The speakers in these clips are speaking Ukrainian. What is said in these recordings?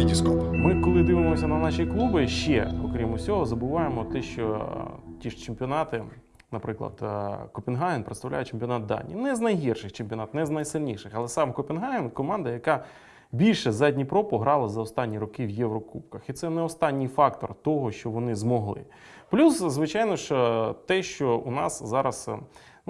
Вітіскоп. Ми, коли дивимося на наші клуби, ще, окрім усього, забуваємо те, що е, ті ж чемпіонати, наприклад, е, Копенгаген представляє чемпіонат Данії. Не з найгірших чемпіонат, не з найсильніших, але сам Копенгаген команда, яка більше за Дніпро пограла за останні роки в Єврокубках. І це не останній фактор того, що вони змогли. Плюс, звичайно ж, е, те, що у нас зараз.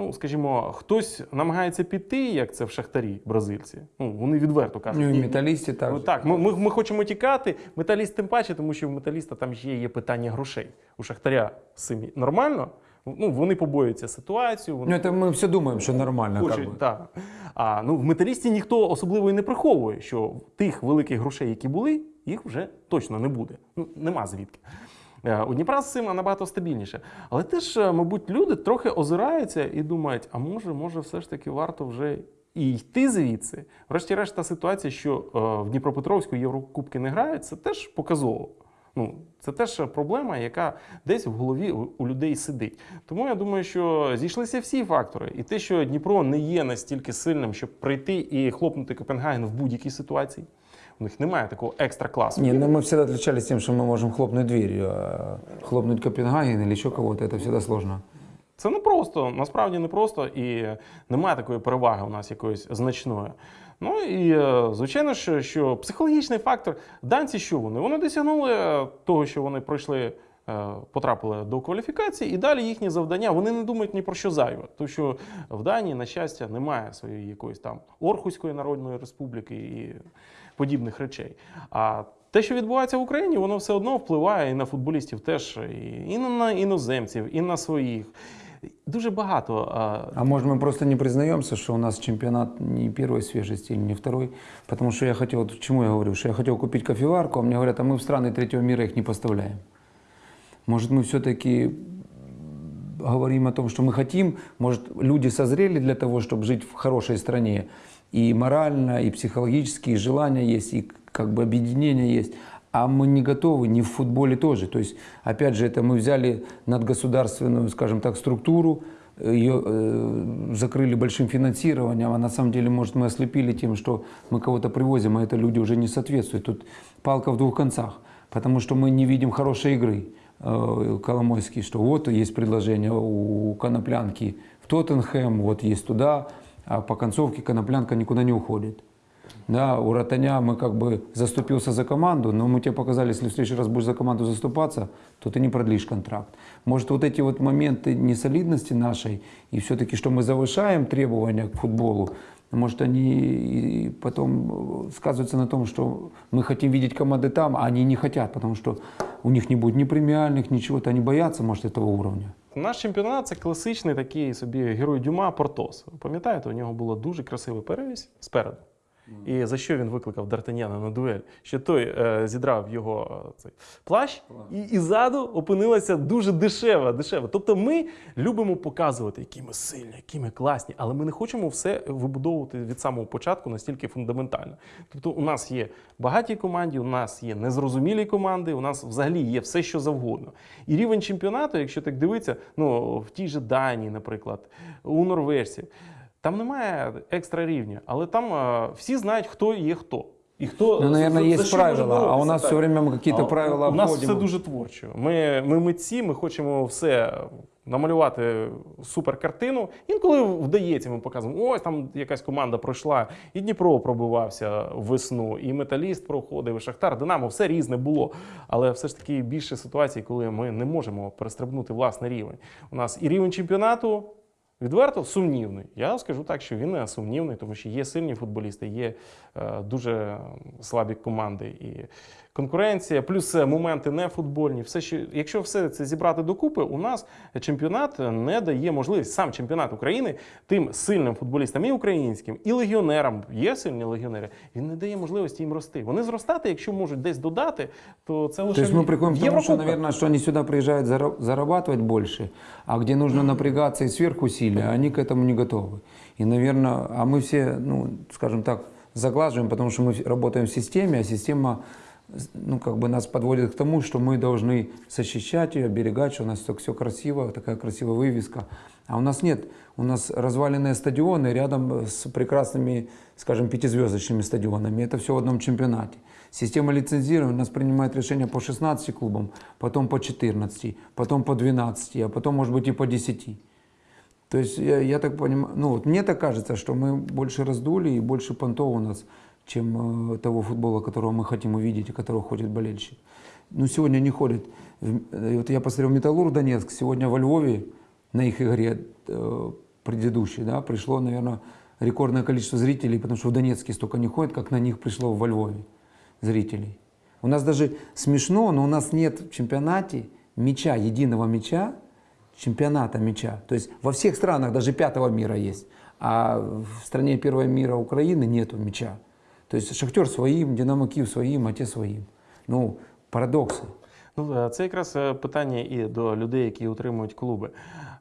е, Ну, скажімо, хтось намагається піти, як це в Шахтарі, бразильці. Ну, вони відверто кажуть. Ну и «Ні, металлисте Ну, также. так, ми, ми, ми хочемо тікати. Металіст тим паче, тому що в металіста там ще є питання грошей. У Шахтаря з цим нормально. Ну, вони побоюються ситуацію. Вони Ну это мы все думаем, что нормально. Как хочуть, бы. так. А ну, в металісті ніхто особливо і не приховує, що тих великих грошей, які були, їх вже точно не буде. Ну, нема звідки. Е, У Дніпра з цим набагато стабільніше. Але теж, е, мабуть, люди трохи озираються і думають, а може, може, все ж таки варто вже і йти звідси. Врешті-решт, та ситуація, що е, в Дніпропетровську Єврокубки не грають, це теж показово. Ну, це теж проблема, яка десь в голові у- у людей сидить. Тому я думаю, що зійшлися всі фактори. І те, що Дніпро не є настільки сильним, щоб прийти і хлопнути Копенгаген в будь-якій ситуації. У них немає такого екстра класу. Не, ну мы всегда отличались тем, что мы можем хлопнуть дверью, а хлопнуть Копенгаген или еще кого-то, это всегда сложно. Це не просто, насправді не просто, і немає такої переваги у нас якоїсь значної. Ну і е, звичайно, що, що психологічний фактор данці, що вони? Вони досягнули е, того, що вони пройшли. е, Потрапили до кваліфікації, і далі їхні завдання вони не думають ні про що зайве. Тому що в Данії, на щастя, немає своєї якоїсь там Орхуської Народної Республіки і подібних речей. А те, що відбувається в Україні, воно все одно впливає і на футболістів теж, і, і на іноземців, і на своїх. Дуже багато. е, А может мы просто не признаемся, что у нас чемпионат не первой свежести или не второй? Потому что я хотел, вот к чему я говорю, что я хотел купить кофеварку, а мне говорят, а мы в страны третьего мира их не поставляем. Может мы все-таки говорим о том, что мы хотим, может люди созрели для того, чтобы жить в хорошей стране, и морально, и психологически, и желание есть, и как бы объединение есть, а мы не готовы, не в футболе тоже. То есть, опять же, это мы взяли надгосударственную, скажем так, структуру, ее э, закрыли большим финансированием, а на самом деле, может, мы ослепили тем, что мы кого-то привозим, а это люди уже не соответствуют. Тут палка в двух концах, потому что мы не видим хорошей игры. Э, Коломойский, что вот есть предложение у Коноплянки в Тоттенхэм, вот есть туда, а по концовке Коноплянка никуда не уходит. Да, у Ротаня мы как бы заступился за команду, но мы тебе показали, если в следующий раз будешь за команду заступаться, то ты не продлишь контракт. Может, вот эти вот моменты несолидности нашей, и все-таки, что мы завышаем требования к футболу, может, они и потом э, сказываются на том, что мы хотим видеть команды там, а они не хотят, потому что у них не будет ни премиальных, ничего-то, они боятся, может, этого уровня. Наш чемпіонат це класичний такий собі герой Дюма Портос. Ви Пам'ятаєте, у нього було дуже красивий перевізь спереду. І за що він викликав Д'Артаняна на дуель? Що той е, зідрав його е, цей плащ, і, і ззаду опинилася дуже дешева, дешева. Тобто ми любимо показувати, які ми сильні, які ми класні, але ми не хочемо все вибудовувати від самого початку настільки фундаментально. Тобто, у нас є багаті команди, у нас є незрозумілі команди, у нас взагалі є все, що завгодно. І рівень чемпіонату, якщо так дивитися, ну в тій же Данії, наприклад, у норвежців. Там немає екстра рівня, але там е, всі знають, хто є хто. І хто Ну, наверное, може правила, а у нас так. все время какие-то правила У нас все дуже творчо. Ми, ми митці, ми хочемо все намалювати супер картину. Інколи вдається, ми показуємо, ось там якась команда пройшла, і Дніпро пробивався в весну, і Металіст проходив, і Шахтар, Динамо, все різне було. Але все ж таки більше ситуацій, коли ми не можемо перестрибнути власний рівень. У нас і рівень чемпіонату. Відверто сумнівний. Я скажу так, що він не сумнівний, тому що є сильні футболісти, є е, дуже слабі команди і конкуренція, плюс е, моменти не футбольні. Все, що, якщо все це зібрати докупи, у нас чемпіонат не дає можливість, сам чемпіонат України тим сильним футболістам і українським, і легіонерам, є сильні легіонери, він не дає можливості їм рости. Вони зростати, якщо можуть десь додати, то це лише То есть мы приходим в к тому, что, Єврокубках. наверное, что они сюда приезжают зара- зарабатывать больше, а где нужно напрягаться и сверхусилия, они к этому не готовы. И, наверное, а мы все, ну, скажем так, заглаживаем, потому что мы работаем в системе, а система ну, как бы нас подводит к тому, что мы должны защищать ее, оберегать, что у нас все, красиво, такая красивая вывеска. А у нас нет. У нас разваленные стадионы рядом с прекрасными, скажем, пятизвездочными стадионами. Это все в одном чемпионате. Система лицензирования у нас принимает решения по 16 клубам, потом по 14, потом по 12, а потом, может быть, и по 10. То есть я, я так понимаю, ну вот мне так кажется, что мы больше раздули и больше понтов у нас, чем э, того футбола, которого мы хотим увидеть и которого ходит болельщик. Ну сегодня не ходит. Э, Вот я посмотрел Металлург Донецк, сегодня во Львове на их игре э, предыдущей, да, пришло, наверное, рекордное количество зрителей, потому что в Донецке столько не ходит, как на них пришло во Львове зрителей. У нас даже смешно, но у нас нет в чемпионате мяча, единого мяча, чемпионата мяча. То есть во всех странах даже пятого мира есть, а в стране первого мира Украины нету мяча. То есть Шахтер своим, Динамо Киев своим, а те своим. Ну, парадокси. Ну, е, це якраз е, питання і до людей, які утримують клуби.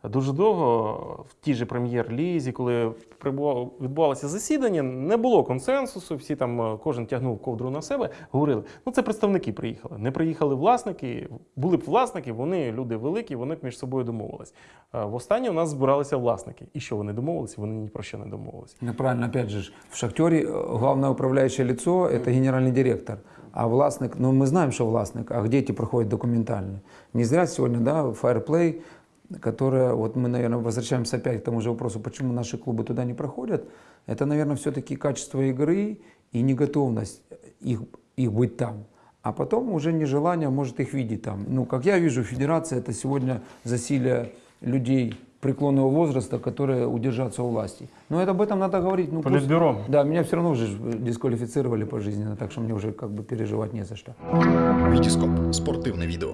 Дуже довго в тій же прем'єр-лізі, коли прибувало- відбувалося засідання, не було консенсусу. Всі там е, кожен тягнув ковдру на себе. Говорили, ну це представники приїхали. Не приїхали власники. Були б власники, вони люди великі, вони б між собою домовились. Е, Востаннє у нас збиралися власники. І що вони домовилися? Вони ні про що не домовилися. Ну, правильно, опять же, ж, в Шахтере э, главное управляющее лицо – это генеральный директор. А властник, ну мы знаем, что властник, а где эти проходят документально? Не зря сегодня, да, Fireplay, которая, вот мы, наверное, возвращаемся опять к тому же вопросу, почему наши клубы туда не проходят, это, наверное, все-таки качество игры и неготовность их, их быть там. А потом уже нежелание может их видеть там. Ну, как я вижу, федерация это сегодня засилие людей преклонного возраста, которые удержатся у власти. Но это об этом надо говорить. Ну, просто- Політбюро. да, меня все равно уже ж дисквалифицировали пожизненно, так что мне уже как бы переживать не за что. Вітіскоп спортивне відео.